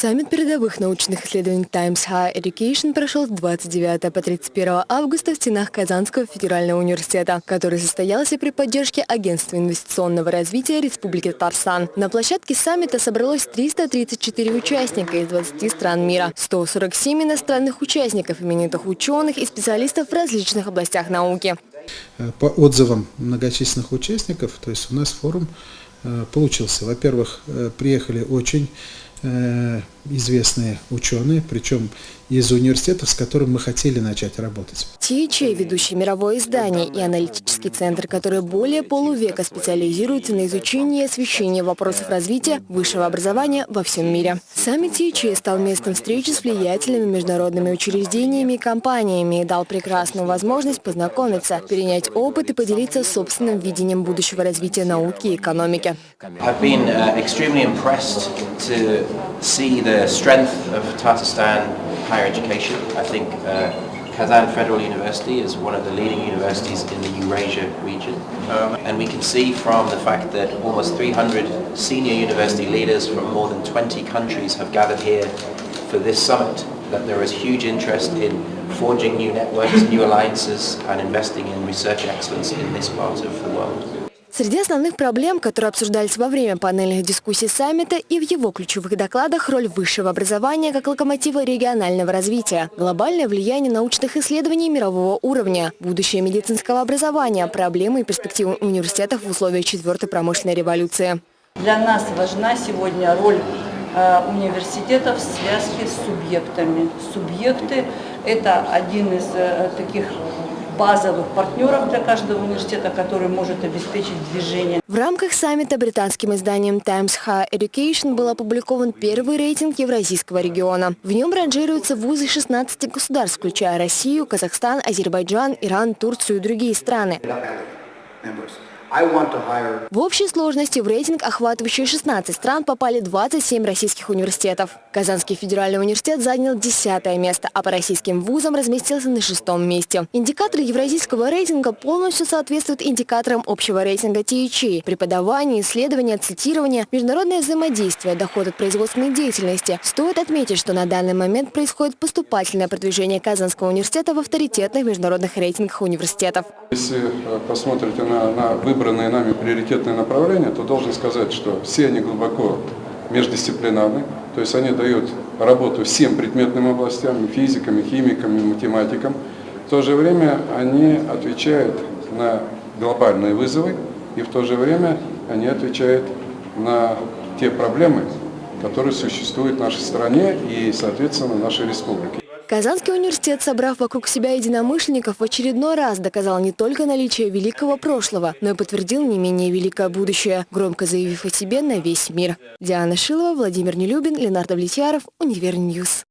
Саммит передовых научных исследований Times Higher Education прошел с 29 по 31 августа в стенах Казанского федерального университета, который состоялся при поддержке Агентства инвестиционного развития Республики Татарстан. На площадке саммита собралось 334 участника из 20 стран мира, 147 иностранных участников, именитых ученых и специалистов в различных областях науки. По отзывам многочисленных участников, то есть у нас форум э, получился. Во-первых, э, приехали очень 嗯 известные ученые, причем из университетов, с которым мы хотели начать работать. THA – ведущее мировое издание и аналитический центр, который более полувека специализируется на изучении и освещении вопросов развития высшего образования во всем мире. Сами THA стал местом встречи с влиятельными международными учреждениями и компаниями и дал прекрасную возможность познакомиться, перенять опыт и поделиться собственным видением будущего развития науки и экономики. I've been uh, extremely impressed to see the strength of Tatarstan higher education. I think uh, Kazan Federal University is one of the leading universities in the Eurasia region. Um, and we can see from the fact that almost 300 senior university leaders from more than 20 countries have gathered here for this summit, that there is huge interest in forging new networks, new alliances and investing in research excellence in this part of the world. Среди основных проблем, которые обсуждались во время панельных дискуссий саммита и в его ключевых докладах роль высшего образования как локомотива регионального развития, глобальное влияние научных исследований мирового уровня, будущее медицинского образования, проблемы и перспективы университетов в условиях четвертой промышленной революции. Для нас важна сегодня роль э, университетов в связке с субъектами. Субъекты – это один из э, таких базовых партнеров для каждого университета, который может обеспечить движение. В рамках саммита британским изданием Times Higher Education был опубликован первый рейтинг Евразийского региона. В нем ранжируются вузы 16 государств, включая Россию, Казахстан, Азербайджан, Иран, Турцию и другие страны. В общей сложности в рейтинг, охватывающий 16 стран, попали 27 российских университетов. Казанский федеральный университет занял 10 место, а по российским вузам разместился на шестом месте. Индикаторы евразийского рейтинга полностью соответствуют индикаторам общего рейтинга THE. Преподавание, исследование, цитирование, международное взаимодействие, доход от производственной деятельности. Стоит отметить, что на данный момент происходит поступательное продвижение Казанского университета в авторитетных международных рейтингах университетов. Если э, посмотрите на, на выбранные нами приоритетные направления, то должен сказать, что все они глубоко междисциплинарны, то есть они дают работу всем предметным областям, физикам, химикам, математикам. В то же время они отвечают на глобальные вызовы, и в то же время они отвечают на те проблемы, которые существуют в нашей стране и, соответственно, в нашей республике. Казанский университет, собрав вокруг себя единомышленников, в очередной раз доказал не только наличие великого прошлого, но и подтвердил не менее великое будущее, громко заявив о себе на весь мир. Диана Шилова, Владимир Нелюбин, Ленар Давлетьяров, Univer News.